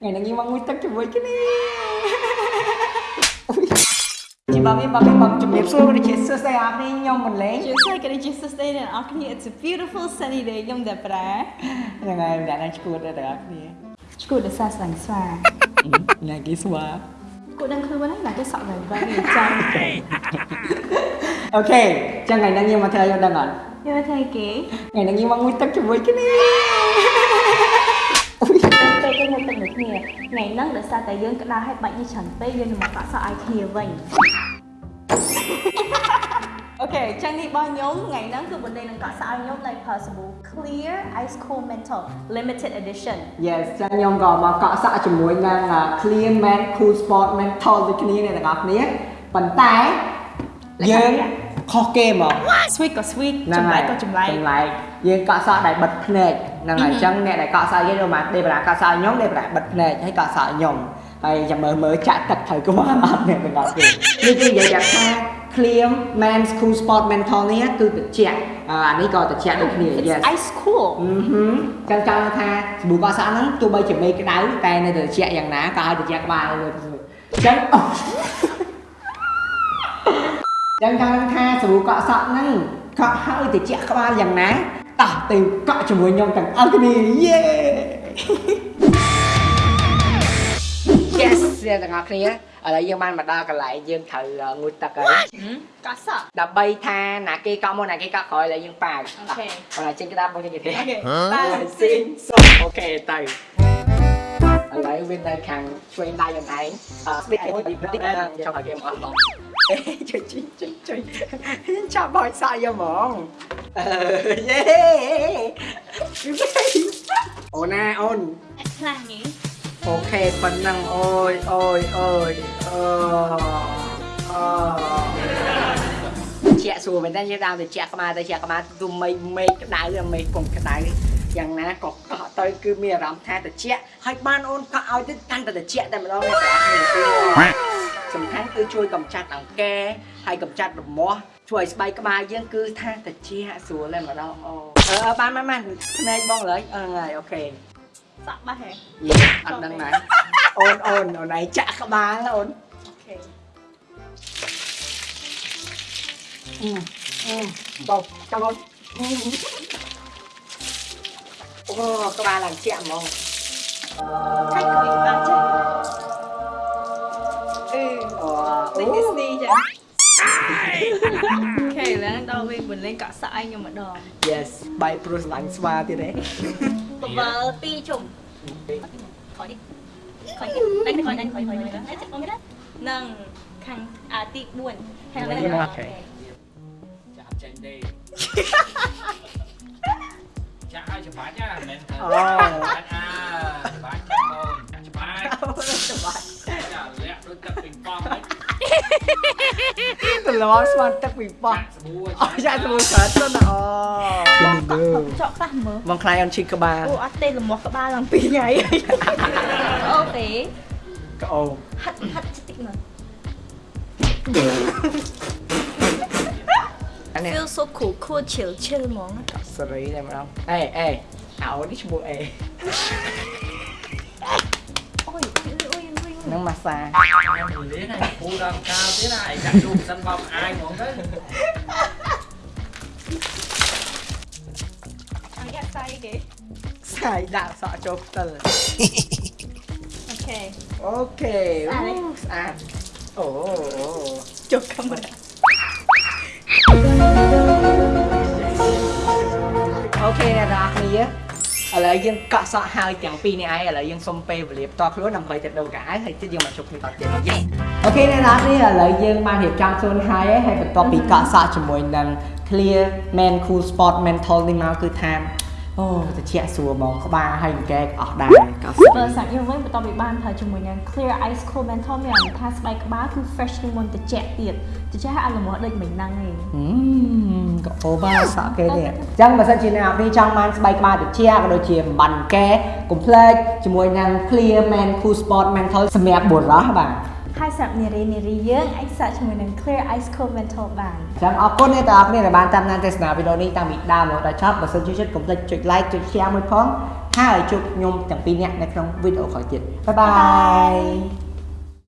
ថ្ងៃនេះមកមួយទឹកជាមួយគ្នាជីបាមីបាមីមកជំរាបសួរវិជាសួស្ដីអាប់នេះខ្ញុំមិនលេងជាស្អីក៏ជាសួស្ដីអ្នកនរគ្នា It's a beautiful sunny day ខ្ញុំតែប្រាហ្នឹងហើយអ្នកណាឈួតដែរទាំងអស់គ្នាឈួតដោយសារស្លាញ់ស្វាណាគេស្វាគួរដឹងខ្លួនហើយណាគេសក់ឡើងវិញចាំអូខេចឹងថ្ងៃនេះខ្ញុំមកធ្វើយកដឹងអត់យកធ្វើគេថ្ងៃនេះខ្ញុំមកមួយទឹកជាមួយគ្នា ថ្ងៃហ្នឹងដោយសារតែយើងក្តៅហើយបាច់យីច្រើនពេកយើងនឹងមកកក់សក់ឲ្យគ្នាវិញអូខេចឹងនេះរបស់ខ្ញុំថ្ងៃហ្នឹងគឺបណ្ដេញនឹងកក់សក់ឲ្យខ្ញុំនៅ possible clear ice cool mental limited edition Yes ចឹងខ្ញុំក៏មកកក់សក់ជាមួយនឹង Clean Man Cool Sport Mental ដូចគ្នានេះទាំងអស់គ្នាប៉ុន្តែយើង ខុសគេមក sweet ក៏ sweet ហ្នឹងចម្លែហើកយក៏ចម្លែកចម្លែកយើងកក់សក់ដែលបិទភ្នែកហ្នឹងហើយអញ្ចឹងអ្នកដែលកក់សក់យើងមកដេប្រាកក់សក់ខ្ញុំដេប្រាបិទភ្នែកហើយកក់សក់ខ្ញុំហើយចាំមើលមើលចាក់ទឹកត្រូវក្បាលអត់អ្នកទាំងអស់គ្នានេះគឺនិយាយថា Clear Man Cool Sport Mental នេះគឺត្រជាក់អានេះក៏ត្រជាក់ដូចគ្នា It's yes ice cool អឺហឹមចឹងចង់ថាសាប៊ូកក់សក់ហ្នឹងទោះបីជាមេក្តៅតែនៅតែត្រជាក់យ៉ាងណាក៏ឲ្យត្រជាក់ក្បាលលើទៅចឹងអូ ចឹងចង់ថាសាប៊ូកក់សក់ហ្នឹងកក់ឲ្យត្រជាក់ក្បាលយ៉ាងណាតោះទៅកក់ជាមួយខ្ញុំទាំងអស់គ្នា yeah Yes អ្នកទាំងអស់គ្នាឥឡូវយើងបានមកដល់កន្លែងយើងត្រូវងូតទឹកហើយកក់សក់ដើម្បីថាណាគេកក់មុនណាគេកក់ក្រោយឥឡូវយើងប៉ាវ OK បើណាចេញក្តាប់មកចេញគេទេ OK ប៉ាវស៊ីងស៊ុង OK ទៅឥឡូវវានៅខាងឆ្វេងដៃខ្លួនឯងអឺស្ទីកអីបន្តិចចង់ឲ្យគេមកអស់ឡង ជួយជួយជួយជួយចាប់បោយសាយយកហ្មងអឺយេអូនណាអូនខ្លះនេះអូខេប៉ុណ្ណឹងអូយអូយអូយអូអូជាក់សួរមែនតើយើងដើរទៅជាក់ក្បាលទៅជាក់ក្បាលទូមេឃមេឃក្តៅឬមេឃកុំក្តៅយ៉ាងណាក៏កក់ទៅគឺមានអារម្មណ៍ថាត្រជាក់ហើយបានអូនកក់ឲ្យទៅកាន់តែត្រជាក់តែម្ដងនេះបងប្អូន សំខាន់គឺជួយកម្ចាត់អង្គែហើយកម្ចាត់រមាស់ជួយឲ្យស្បែកក្បាលយើងគឺថាត្រជាក់ស្រួលតែម្ដងអូអឺបានបានបានភ្នែកបងលើយអឺហ្នឹងហើយអូខេសក់បាសហេយេអត់ដឹងណាអូនអូនអូនឯងចាក់ក្បាលអូនអូខេអឺអឺបងចាំអូនអូក្បាលឡើងជាក់ហ្មងឆៃក្បាលចេះអឺ ដល់វិញបន្លែងកក់សក់ឲ្យខ្ញុំម្ដង yes បាយព្រោះស្រឡាញ់ស្វាទៀតទេបបលពីរជុំខយខយតែខយតែខយខយខយតែចិត្តបងណានឹងខាងអាទី4ហើយឡើងចាក់ចេញទេចាក់ឲ្យច្បាច់ណាមិនមែនថាអូច្បាច់អាច្បាច់ចាំបងច្បាច់ច្បាស់ចាលាក់ដូចទឹកពីងប៉ងហ្នឹង ទៅលងស្មានទឹកពីបោះចាក់ស្បួរអូចាក់ទៅកើតទៅណាអូចកខ្លះមើលបងខ្លាយអនឈីក្បាលអូអត់ទេលមាស់ក្បាលឡើងពីរថ្ងៃអូទេកោហាត់ហាត់តិចមើលអានេះ feel so cool cool chill chill ហ្មងសេរីតែម្ដងអេអេអោនេះឈ្មោះអេអូយអូយអូយអូយ នឹងម៉ាសាខ្ញុំនិយាយណាពូដល់កាលទៀតណាឯងចាក់ជុំសិនបោកអាយហ្មងទៅអញយ៉ាក់ស្អីគេស្អាយដាក់សក់ចូលផ្ទិលអូខេអូខេស្អាតទេអូស្អាតអូអូចុះកាមេរ៉ា ឡូវយើងកក់សក់ហើយទាំងពីរនេះឯងឥឡូវយើងសុំពេលវេលាផ្ទាល់ខ្លួនដើម្បីទៅដូរកៅអៅហើយទៀតយើងមកជួបគ្នាតទៀតអូខេអ្នកនរគ្នាឥឡូវយើងបានរៀបចំខ្លួនហើយហើយបន្ទាប់ពីកក់សក់ជាមួយនឹង Clear Man Cool Sport Mental នេះមកគឺថា អូត្រជាក់ស្រួលហ្មងក្បាលហើយកែអស់ដែរកក់សក់បើសាច់យើងវិញបន្ទាប់ពីបានប្រើជាមួយនឹង clear ice cool menthol មានអារម្មណ៍ថាស្បែកក្បាលគឺ fresh ជាងមុនត្រជាក់ទៀតត្រជាក់ឲ្យអាលមាស់ដូចមិញហ្នឹងឯងហឹមក៏អូបាសក់គេនេះអញ្ចឹងបើសិនជាអ្នកនរគ្នាចង់បានស្បែកក្បាលត្រជាក់ក៏ដូចជាបំបានកែកុំភ្លេចជាមួយនឹង Clear Man Cool Sport Menthol សម្រាប់បុរសបាទ ហើយហើយសម្រាប់នារីនារីយើងអាចសាកជាមួយនឹង Clear Ice Cold Menthol បានចឹងអរគុណអ្នកទាំងអស់គ្នាដែលបានតាមដានទស្សនាវីដេអូនេះតាំងពីដើមរហូតដល់ចប់បើសិនជាចិត្តកុំភ្លេចចុច like ចុច share មួយផងហើយជួបខ្ញុំទាំងពីរនាក់នៅក្នុងវីដេអូក្រោយទៀតបាយបាយ